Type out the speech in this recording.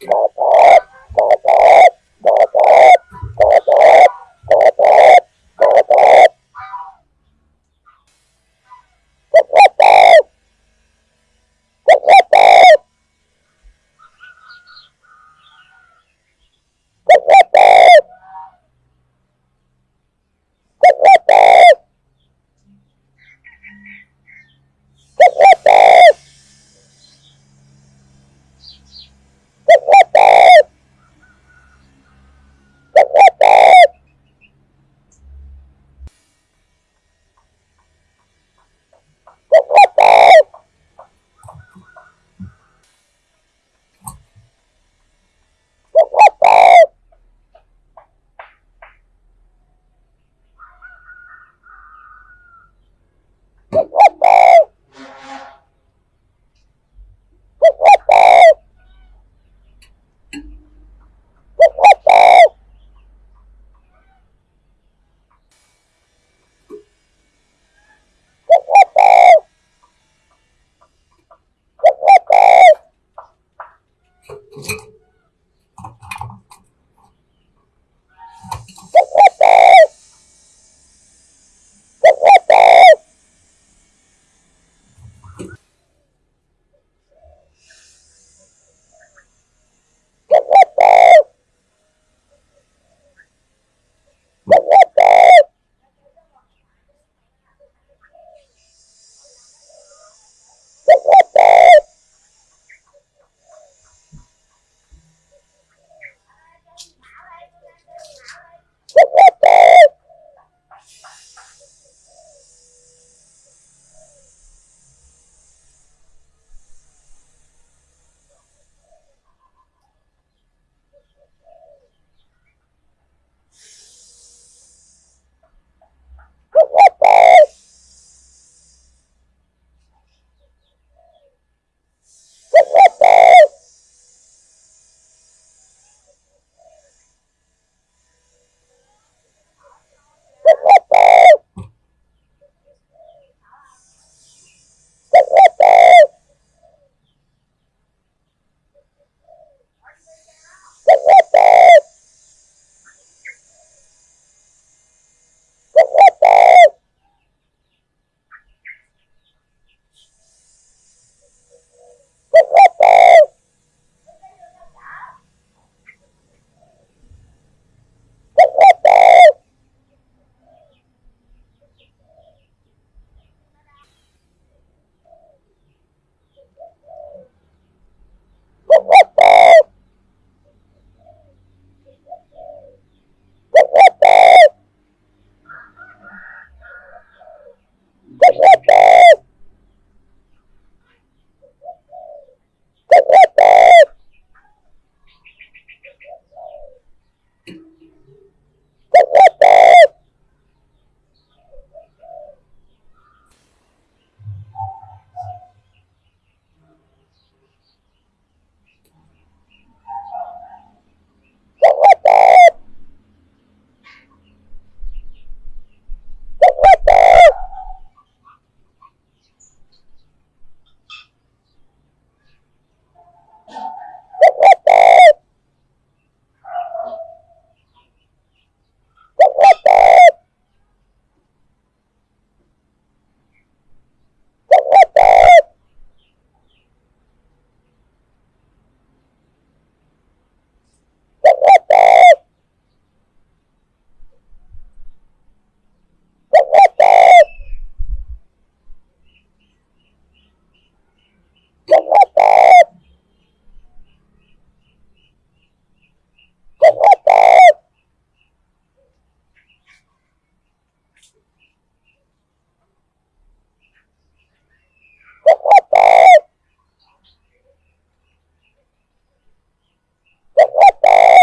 Thank Bye.